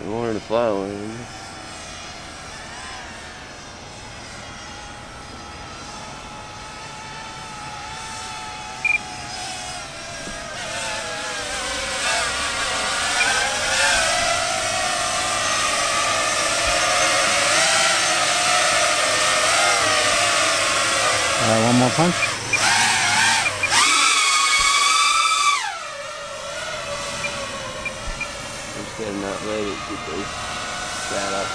I to fly away. All right, one more punch. I'm just gonna not let it get those fat off